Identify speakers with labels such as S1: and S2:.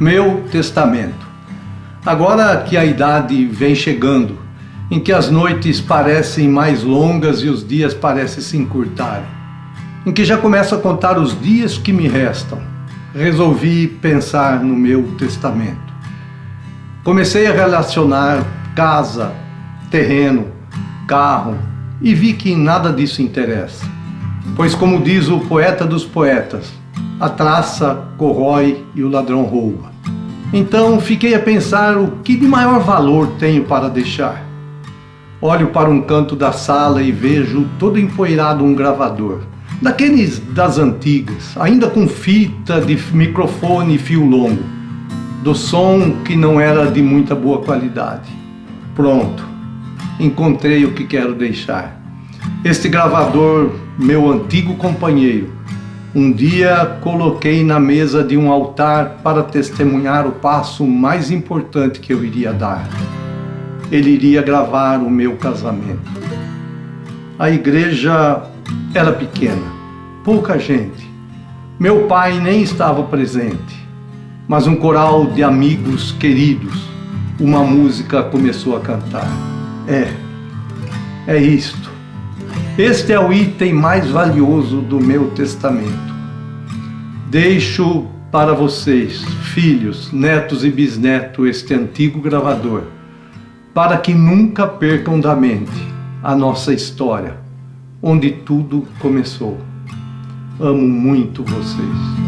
S1: Meu testamento. Agora que a idade vem chegando, em que as noites parecem mais longas e os dias parecem se encurtarem, em que já começo a contar os dias que me restam, resolvi pensar no meu testamento. Comecei a relacionar casa, terreno, carro e vi que nada disso interessa. Pois, como diz o poeta dos poetas, a traça corrói e o ladrão rouba. Então fiquei a pensar o que de maior valor tenho para deixar. Olho para um canto da sala e vejo todo empoeirado um gravador, daqueles das antigas, ainda com fita de microfone e fio longo, do som que não era de muita boa qualidade. Pronto, encontrei o que quero deixar. Este gravador, meu antigo companheiro, um dia coloquei na mesa de um altar para testemunhar o passo mais importante que eu iria dar. Ele iria gravar o meu casamento. A igreja era pequena, pouca gente. Meu pai nem estava presente, mas um coral de amigos queridos, uma música começou a cantar. É, é isto. Este é o item mais valioso do meu testamento. Deixo para vocês, filhos, netos e bisnetos, este antigo gravador, para que nunca percam da mente a nossa história, onde tudo começou. Amo muito vocês.